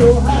know.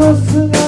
nascimento